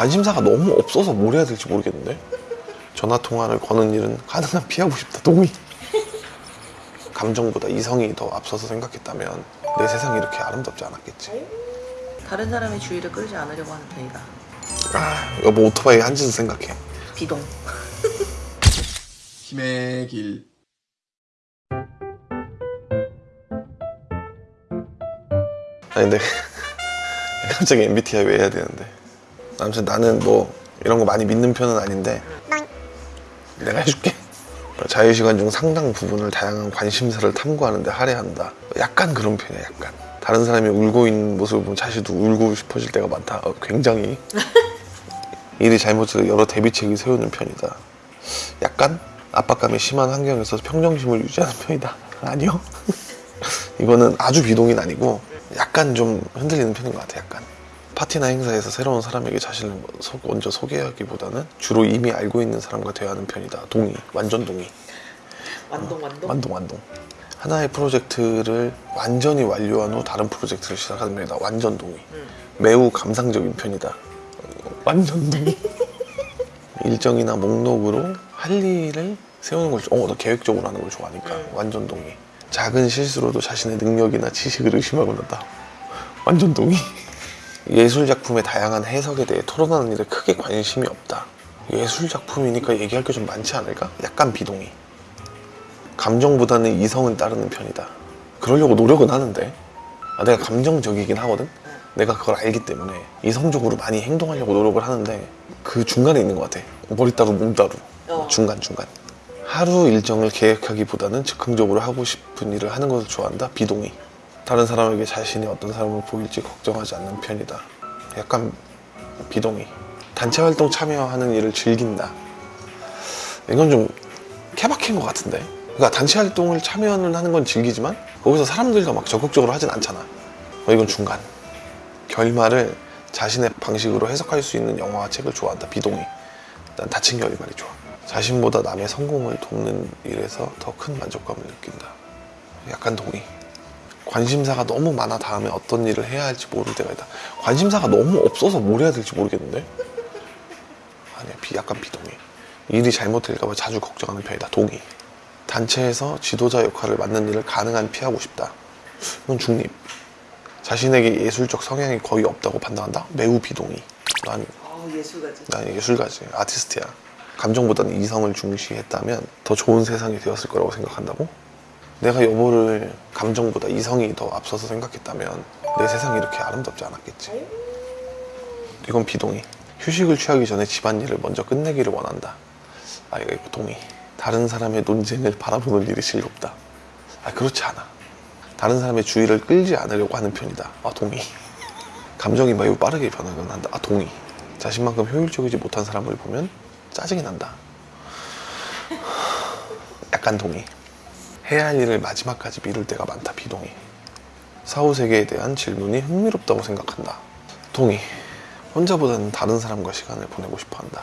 관심사가 너무 없어서 뭘 해야 될지 모르겠는데 전화 통화를 거는 일은 가능한 피하고 싶다 동의 감정보다 이성이 더 앞서서 생각했다면 내 세상이 이렇게 아름답지 않았겠지 다른 사람의 주의를 끌지 않으려고 하는 편이다. 아 여보 오토바이 한 짓을 생각해 비동. 힘의 길. 아니 근데 갑자기 MBTI 왜 해야 되는데 아무튼 나는 뭐 이런 거 많이 믿는 편은 아닌데 내가 해줄게. 자유시간 중 상당 부분을 다양한 관심사를 탐구하는 데 할애한다. 약간 그런 편이야 약간. 다른 사람이 울고 있는 모습을 보면 자신도 울고 싶어질 때가 많다. 어, 굉장히. 일이 잘못해서 여러 대비책을 세우는 편이다. 약간 압박감이 심한 환경에서 평정심을 유지하는 편이다. 아니요? 이거는 아주 비동인 아니고 약간 좀 흔들리는 편인 것 같아 약간 파티나 행사에서 새로운 사람에게 자신을 소- 먼저 소개하기보다는 주로 이미 알고 있는 사람과 대화하는 편이다. 동의. 완전 동의. 완동 완동. 완동 완동. 하나의 프로젝트를 완전히 완료한 후 다른 프로젝트를 시작하는 편이다. 완전 동의. 음. 매우 감상적인 편이다. 어, 완전 동의. 일정이나 목록으로 할 일을 세우는 걸, 어, 나 계획적으로 하는 걸 좋아하니까. 음. 완전 동의. 작은 실수로도 자신의 능력이나 지식을 의심하고 난다. 완전 동의 예술 작품의 다양한 해석에 대해 토론하는 일에 크게 관심이 없다 예술 작품이니까 얘기할 게 좀 많지 않을까? 약간 비동의 감정보다는 이성을 따르는 편이다. 그러려고 노력은 하는데 아, 내가 감정적이긴 하거든. 내가 그걸 알기 때문에 이성적으로 많이 행동하려고 노력을 하는데 그 중간에 있는 것 같아. 머리 따로 몸 따로 어. 중간 중간. 하루 일정을 계획하기보다는 즉흥적으로 하고 싶은 일을 하는 것을 좋아한다. 비동의. 다른 사람에게 자신이 어떤 사람을 보일지 걱정하지 않는 편이다. 약간 비동의. 단체 활동 참여하는 일을 즐긴다. 이건 좀 케바케인 것 같은데. 그러니까 단체 활동을 참여는 하는 건 즐기지만 거기서 사람들과 막 적극적으로 하진 않잖아. 어, 이건 중간. 결말을 자신의 방식으로 해석할 수 있는 영화와 책을 좋아한다. 비동의. 난 다친 결말이 좋아. 자신보다 남의 성공을 돕는 일에서 더 큰 만족감을 느낀다. 약간 동의. 관심사가 너무 많아 다음에 어떤 일을 해야 할지 모를 때가 있다. 관심사가 너무 없어서 뭘 해야 될지 모르겠는데? 아니야, 비, 약간 비동의. 일이 잘못될까봐 자주 걱정하는 편이다. 동의. 단체에서 지도자 역할을 맡는 일을 가능한 피하고 싶다. 이건 중립. 자신에게 예술적 성향이 거의 없다고 판단한다. 매우 비동의. 난, 아 예술가지. 난 예술가지. 아티스트야. 감정보다는 이성을 중시했다면 더 좋은 세상이 되었을 거라고 생각한다고? 내가 여보를 감정보다 이성이 더 앞서서 생각했다면 내 세상이 이렇게 아름답지 않았겠지. 이건 비동의. 휴식을 취하기 전에 집안일을 먼저 끝내기를 원한다. 아, 이거 동의. 다른 사람의 논쟁을 바라보는 일이 즐겁다. 아, 그렇지 않아. 다른 사람의 주의를 끌지 않으려고 하는 편이다. 아, 동의. 감정이 매우 빠르게 변하곤 한다. 아, 동의. 자신만큼 효율적이지 못한 사람을 보면 짜증이 난다. 약간 동의. 해야 할 일을 마지막까지 미룰 때가 많다. 비동의. 사후 세계에 대한 질문이 흥미롭다고 생각한다. 동의. 혼자보다는 다른 사람과 시간을 보내고 싶어 한다.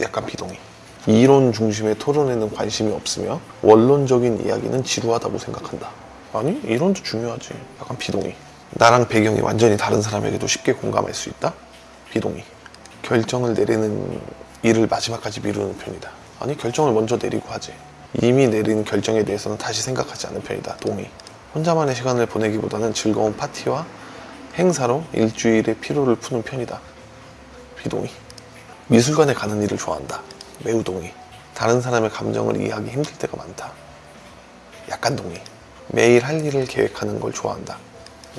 약간 비동의. 이론 중심의 토론에는 관심이 없으며 원론적인 이야기는 지루하다고 생각한다. 아니, 이론도 중요하지. 약간 비동의. 나랑 배경이 완전히 다른 사람에게도 쉽게 공감할 수 있다? 비동의. 결정을 내리는 일을 마지막까지 미루는 편이다. 아니, 결정을 먼저 내리고 하지. 이미 내린 결정에 대해서는 다시 생각하지 않는 편이다. 동의. 혼자만의 시간을 보내기보다는 즐거운 파티와 행사로 일주일의 피로를 푸는 편이다. 비동의. 미술관에 가는 일을 좋아한다. 매우 동의. 다른 사람의 감정을 이해하기 힘들 때가 많다. 약간 동의. 매일 할 일을 계획하는 걸 좋아한다.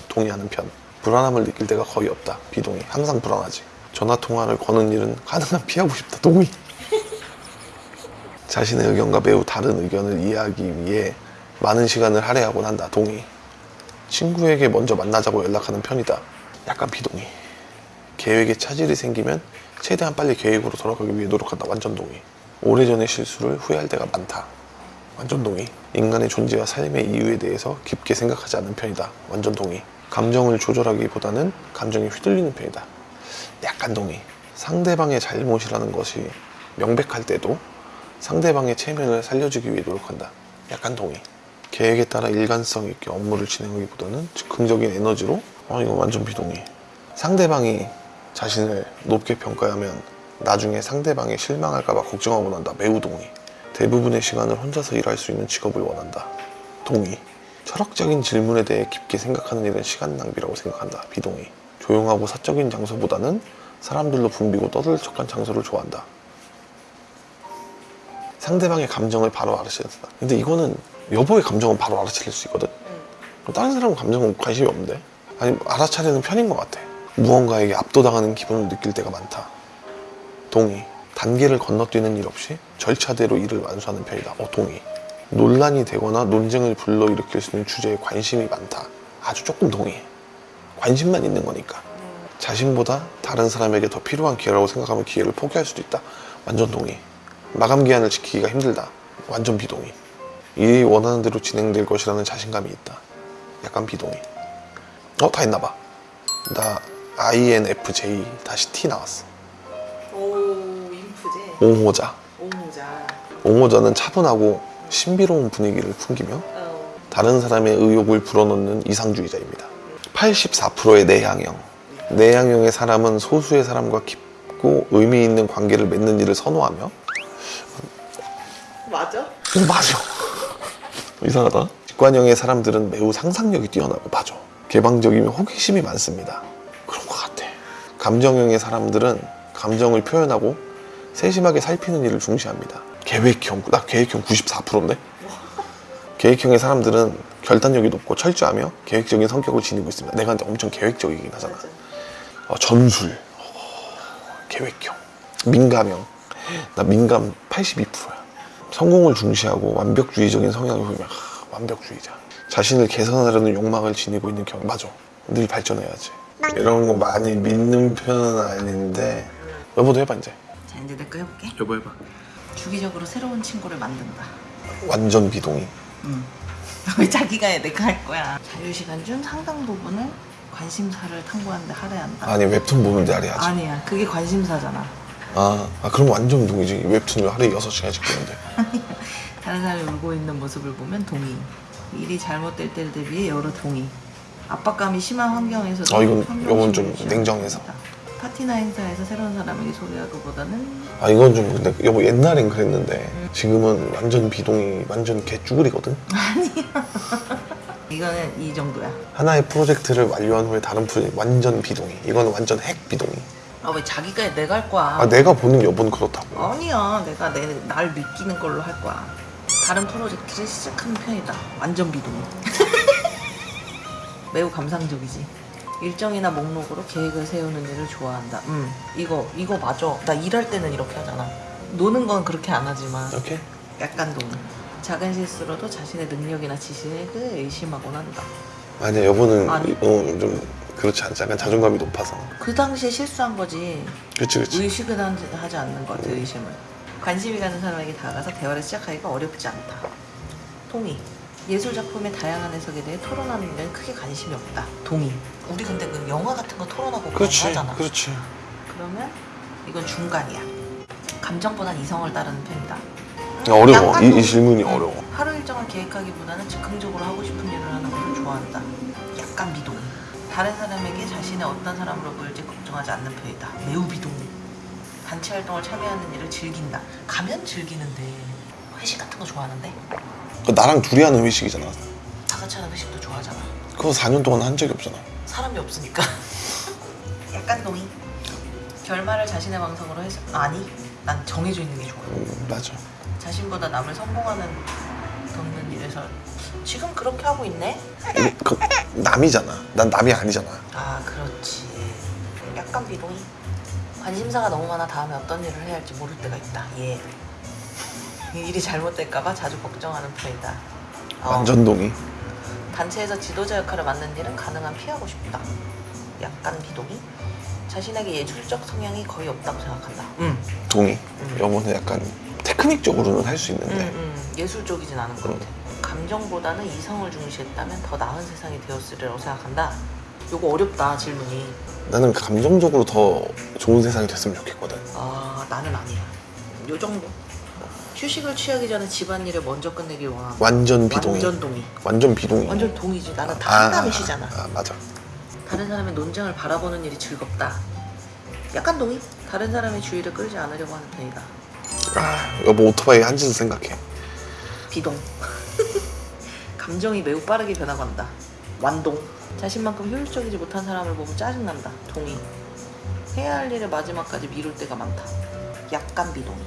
동의하는 편. 불안함을 느낄 때가 거의 없다. 비동의. 항상 불안하지. 전화 통화를 거는 일은 가능한 피하고 싶다. 동의. 자신의 의견과 매우 다른 의견을 이해하기 위해 많은 시간을 할애하곤 한다. 동의. 친구에게 먼저 만나자고 연락하는 편이다. 약간 비동의. 계획에 차질이 생기면 최대한 빨리 계획으로 돌아가기 위해 노력한다. 완전 동의. 오래전의 실수를 후회할 때가 많다. 완전 동의. 인간의 존재와 삶의 이유에 대해서 깊게 생각하지 않는 편이다. 완전 동의. 감정을 조절하기보다는 감정에 휘둘리는 편이다. 약간 동의. 상대방의 잘못이라는 것이 명백할 때도 상대방의 체면을 살려주기 위해 노력한다. 약간 동의. 계획에 따라 일관성 있게 업무를 진행하기보다는 즉흥적인 에너지로 어 이거 완전 비동의. 상대방이 자신을 높게 평가하면 나중에 상대방이 실망할까봐 걱정하고 난다. 매우 동의. 대부분의 시간을 혼자서 일할 수 있는 직업을 원한다. 동의. 철학적인 질문에 대해 깊게 생각하는 일은 시간 낭비라고 생각한다. 비동의. 조용하고 사적인 장소보다는 사람들로 붐비고 떠들썩한 장소를 좋아한다. 상대방의 감정을 바로 알아채야 된다. 근데 이거는 여보의 감정은 바로 알아차릴 수 있거든. 다른 사람 감정은 관심이 없는데? 아니 알아차리는 편인 것 같아. 무언가에게 압도당하는 기분을 느낄 때가 많다. 동의. 단계를 건너뛰는 일 없이 절차대로 일을 완수하는 편이다. 어, 동의. 논란이 되거나 논쟁을 불러일으킬 수 있는 주제에 관심이 많다. 아주 조금 동의해. 관심만 있는 거니까. 자신보다 다른 사람에게 더 필요한 기회라고 생각하면 기회를 포기할 수도 있다. 완전 동의. 마감 기한을 지키기가 힘들다. 완전 비동의. 일이 원하는 대로 진행될 것이라는 자신감이 있다. 약간 비동의. 어, 다 했나 봐. 나 INFJ 다시 T 나왔어. 오 인프제 옹호자. 오모자 옹호자는 차분하고 신비로운 분위기를 풍기며 어, 다른 사람의 의욕을 불어넣는 이상주의자입니다. 84%의 내향형. 내향형의 사람은 소수의 사람과 깊고 의미 있는 관계를 맺는 일을 선호하며 맞아? 음, 맞아. 이상하다. 직관형의 사람들은 매우 상상력이 뛰어나고 맞아. 개방적이며 호기심이 많습니다. 그런 것 같아. 감정형의 사람들은 감정을 표현하고 세심하게 살피는 일을 중시합니다. 계획형, 나 계획형 94%인데? 계획형의 사람들은 결단력이 높고 철저하며 계획적인 성격을 지니고 있습니다. 내가 엄청 계획적이긴 하잖아. 어, 전술, 어, 계획형, 민감형. 나 민감 82%야. 성공을 중시하고 완벽주의적인 성향을 보이면 하, 완벽주의자. 자신을 개선하려는 욕망을 지니고 있는 경 맞아. 늘 발전해야지. 이런 거 많이 믿는 편은 아닌데 여보도 해봐 이제. 자 이제 내 거 해볼게 여보 해봐. 주기적으로 새로운 친구를 만든다 완전 비동의. 응. 왜 자기가 해 내가 할 거야 자유시간 중 상당 부분을 관심사를 탐구하는데 할애한다 한다 아니 웹툰 보는데 하래야지. 아니야 그게 관심사잖아 아, 아 그럼 완전 동의지. 웹툰을 하루에 6시간씩 보는데. 다른 사람이 울고 있는 모습을 보면 동의. 일이 잘못될 때를 대비해 여러 동의. 압박감이 심한 환경에서도 어, 이건- 이건 좀 냉정해서. 파티나 행사에서 새로운 사람에게 소개하기보다는 아 이건 좀 근데 여보 옛날엔 그랬는데 지금은 완전 비동의, 완전 개쭈그리거든. 이거는 이 정도야. 하나의 프로젝트를 완료한 후에 다른 프로젝트 완전 비동의. 이거는 완전 핵 비동의. 아 왜 자기가 해? 내가 할 거야. 아 내가 보는 여보는 그렇다고. 아니야 내가 내, 날 느끼는 걸로 할 거야. 다른 프로젝트를 시작하는 편이다. 완전 비동의. 매우 감상적이지. 일정이나 목록으로 계획을 세우는 일을 좋아한다. 음, 이거 이거 맞아. 나 일할 때는 이렇게 하잖아. 노는 건 그렇게 안 하지만 이렇게? 약간 동의. 작은 실수로도 자신의 능력이나 지식을 의심하곤 한다. 아니야 여보는 아니. 어, 좀 그렇지 않지. 약간 자존감이 높아서. 그 당시에 실수한 거지. 그치 그치. 의식은 하지- 않는 것 같아 의심을 관심이 가는 사람에게 다가가서 대화를 시작하기가 어렵지 않다 동의 예술 작품의 다양한 해석에 대해 토론하는 일에는 크게 관심이 없다 동의 우리 근데 그 영화 같은 거 토론하고 그렇지. 하잖아 그렇지. 그러면 이건 중간이야 감정보단 이성을 따르는 편이다 어려워. 이, 좀- 이 질문이 어려워. 하루 일정을 계획하기보다는 즉흥적으로 하고 싶은 일을 하는 것을 좋아한다 약간 비동의 다른 사람에게 자신의 어떤 사람으로 보일지 걱정하지 않는 편이다. 매우 비동의 단체 활동을 참여하는 일을 즐긴다. 가면 즐기는데 회식 같은 거 좋아하는데? 그 나랑 둘이 하는 회식이잖아. 다 같이 하는 회식도 좋아하잖아. 그거 4년 동안 한 적이 없잖아. 사람이 없으니까. 약간 동의. 결말을 자신의 방송으로 해서 아니 난 정해져 있는 게 좋아. 음, 맞아. 자신보다 남을 성공하는 돕는 일에서 지금 그렇게 하고 있네? 이거 그 남이잖아. 난 남이 아니잖아. 아 그렇지. 약간 비동의? 관심사가 너무 많아 다음에 어떤 일을 해야 할지 모를 때가 있다. 예. 일이 잘못될까봐 자주 걱정하는 편이다. 어, 완전 동의. 단체에서 지도자 역할을 맡는 일은 가능한 피하고 싶다. 약간 비동의? 자신에게 예술적 성향이 거의 없다고 생각한다. 음, 동의. 음. 여보는 약간 테크닉적으로는 할수 음, 있는데. 음, 예술적이진 않은 것 같아 감정보다는 이성을 중시했다면 더 나은 세상이 되었으리라고 생각한다 요거 어렵다 질문이 나는 감정적으로 더 좋은 세상이 됐으면 좋겠거든. 아 나는 아니야 요 정도 휴식을 취하기 전에 집안일을 먼저 끝내길 원하고 완전 비동의. 완전 동의 완전 비동의. 완전 동의지 나는 다한 다음에 쉬잖아 아, 맞아. 다른 사람의 논쟁을 바라보는 일이 즐겁다 약간 동의? 다른 사람의 주의를 끌지 않으려고 하는 편이다. 아 여보 오토바이 한 짓을 생각해 비동. 감정이 매우 빠르게 변화간다. 완동. 자신만큼 효율적이지 못한 사람을 보면 짜증난다. 동의. 해야 할 일을 마지막까지 미룰 때가 많다. 약간 비동의.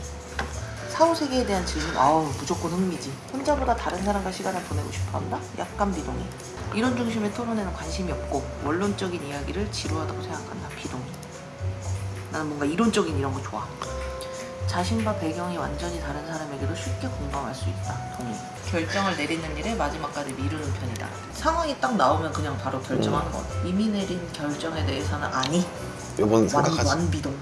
사후 세계에 대한 질문, 아우 무조건 흥미지. 혼자보다 다른 사람과 시간을 보내고 싶어한다. 약간 비동의. 이론 중심의 토론에는 관심이 없고 원론적인 이야기를 지루하다고 생각한다. 비동의. 나는 뭔가 이론적인 이런 거 좋아. 자신과 배경이 완전히 다른 사람에게도 쉽게 공감할 수 있다. 동의. 결정을 내리는 일에 마지막까지 미루는 편이다. 상황이 딱 나오면 그냥 바로 결정하는 것 같아. 이미 내린 결정에 대해서는 아니. 완, 생각하지 완 비동.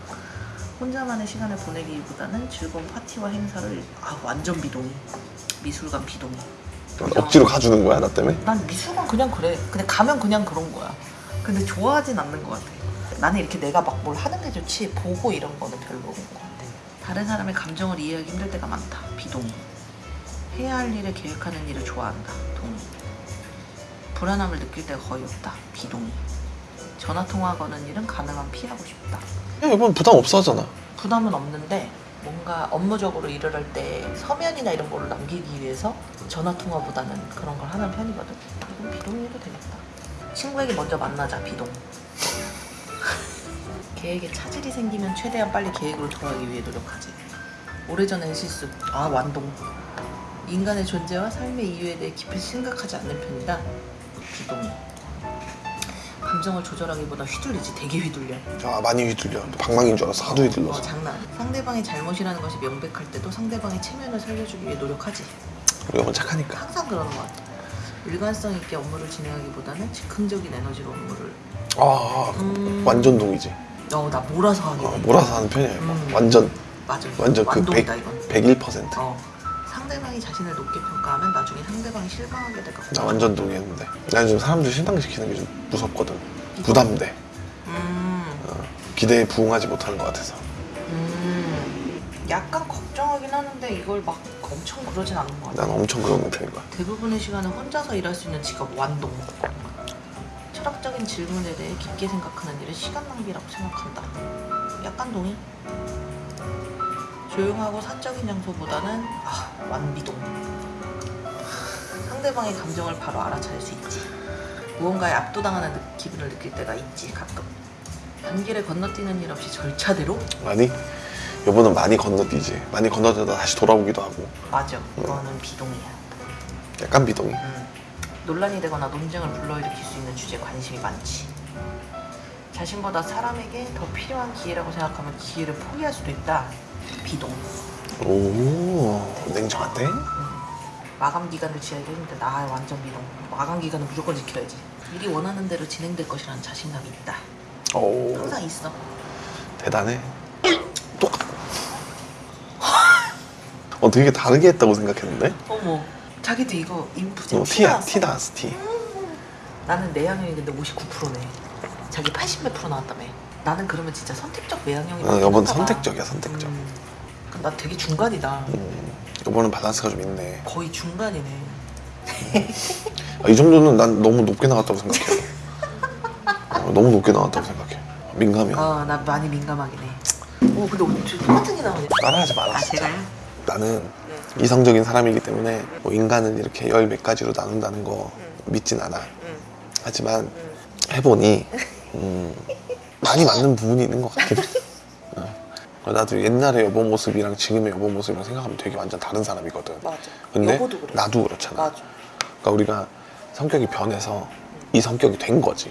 혼자만의 시간을 보내기보다는 즐거운 파티와 행사를 아 완전 비동이. 미술관 비동이. 억지로 가주는 거야 나 때문에? 난 미술관 그냥 그래. 근데 가면 그냥 그런 거야. 근데 좋아하진 않는 것 같아. 나는 이렇게 내가 막 뭘 하는 게 좋지 보고 이런 거는 별로인 것 같아. 다른 사람의 감정을 이해하기 힘들 때가 많다. 비동의. 해야 할 일을 계획하는 일을 좋아한다. 동의. 불안함을 느낄 때가 거의 없다. 비동의. 전화 통화 거는 일은 가능한 피하고 싶다. 야 여보는 부담 없어 하잖아 부담은 없는데 뭔가 업무적으로 일을 할 때 서면이나 이런 거를 남기기 위해서 전화 통화보다는 그런 걸 하는 편이거든. 이건 비동의해도 되겠다. 친구에게 먼저 만나자 비동. 계획에 차질이 생기면 최대한 빨리 계획으로 돌아가기 위해 노력하지. 오래전의 실수. 아 완동. 인간의 존재와 삶의 이유에 대해 깊이 생각하지 않는 편이다. 비동의. 감정을 조절하기보다 휘둘리지 되게 휘둘려. 아 많이 휘둘려 방망인 줄 알았어 하도 어, 휘둘러서 장난 아니야. 상대방이 잘못이라는 것이 명백할 때도 상대방의 체면을 살려주기 위해 노력하지. 우리 여보 착하니까 항상 그러는 것 같아. 일관성 있게 업무를 진행하기보다는 즉흥적인 에너지로 업무를. 아, 아 음. 완전 동이지 어, 나 몰아서 하게 어, 돼. 몰아서 하는 편이야 이거 음. 완전 맞아. 완전 그 완동이다 100, 이건. 101%. 어. 상대방이 자신을 높게 평가하면 나중에 상대방이 실망하게 될까 나 완전 동의했는데 나 요즘 사람들 실망시키는 게 좀 무섭거든 부담돼 음. 어, 기대에 부응하지 못하는 것 같아서 음. 약간 걱정하긴 하는데 이걸 막 엄청 그러진 않는 것 같아. 난 엄청 그러는 편인 거야 대부분의 시간은 혼자서 일할 수 있는 직업 완동. 철학적인 질문에 대해 깊게 생각하는 일은 시간 낭비라고 생각한다. 약간 동의. 조용하고 사적인 장소보다는 아, 완비동. 상대방의 감정을 바로 알아차릴 수 있지. 무언가에 압도당하는 느- 기분을 느낄 때가 있지 가끔. 단기를 건너뛰는 일 없이 절차대로 많이? 여보는 많이 건너뛰지 많이 건너뛰다 다시 돌아오기도 하고 맞아. 그거는 비동이야. 약간 비동이 음, 논란이 되거나 논쟁을 불러일으킬 수 있는 주제에 관심이 많지. 자신보다 사람에게 더 필요한 기회라고 생각하면 기회를 포기할 수도 있다. 비동. 오 냉정한데? 마감 기간을 지하기가 힘들다. 아, 완전 비동. 마감 기간은 무조건 지켜야지. 일이 원하는 대로 진행될 것이라는 자신감이 있다. 오 항상 있어. 대단해 똑같아 어 되게 다르게 했다고 생각했는데? 어머. 자기도 이거 인프제 어, 티야 티 나왔어 티 나는 내향형이 근데 59%네. 자기 80몇 프로 나왔다며. 나는 그러면 진짜 선택적 외향형이 어, 여보는 선택적이야 선택적 음, 나 되게 중간이다. 음, 여보는 밸런스가 좀 있네 거의 중간이네. 아, 이 정도는 난 너무 높게 나갔다고 생각해 어, 너무 높게 나갔다고 생각해 민감이야 아, 나 많이 민감하긴 해. 오, 근데 어떻게 똑같은 게 나오네. 따라하지 마라 아, 진짜 제가요? 나는 네. 이성적인 사람이기 때문에 뭐 인간은 이렇게 열 몇 가지로 나눈다는 거 믿진 않아 응, 하지만 응. 해보니 음, 많이 맞는 부분이 있는 것 같긴 해 어. 나도 옛날의 여보 모습이랑 지금의 여보 모습이랑 생각하면 되게 완전 다른 사람이거든 맞아. 근데. 나도 그렇잖아 맞아. 그러니까 우리가 성격이 변해서 이 성격이 된 거지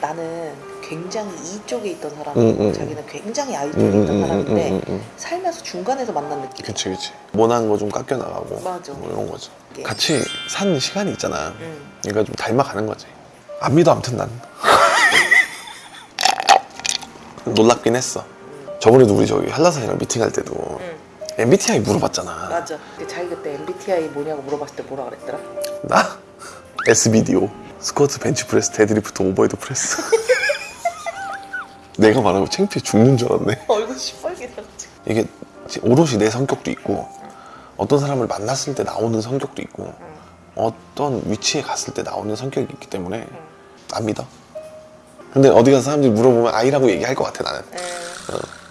나는 굉장히 이쪽에 있던 사람이고 응, 응, 자기는 굉장히 아이 응, 쪽에 응, 있던 응, 사람인데 응, 응, 응. 살면서 중간에서 만난 느낌. 그치 그치 모난 거 좀 깎여 나가고 맞아. 뭐 이런 거지 예. 같이 산 시간이 있잖아 응. 그러니까 좀 닮아가는 거지 안 믿어 아무튼 난 놀랍긴 했어 저번에도 우리 저기 한라산이랑 미팅할 때도 응. MBTI 물어봤잖아 맞아. 근데 자기 그때 MBTI 뭐냐고 물어봤을 때 뭐라 그랬더라? 나? SBDO 스쿼트 벤치프레스 데드리프트 overhead press 내가 말하고 창피해 죽는 줄 알았네 얼굴 시뻘게나가지고. 이게 오롯이 내 성격도 있고 어떤 사람을 만났을 때 나오는 성격도 있고 어떤 위치에 갔을 때 나오는 성격이 있기 때문에 안 믿어 근데 어디 가서 사람들이 물어보면 I라고 얘기할 것 같아 나는 네. 어.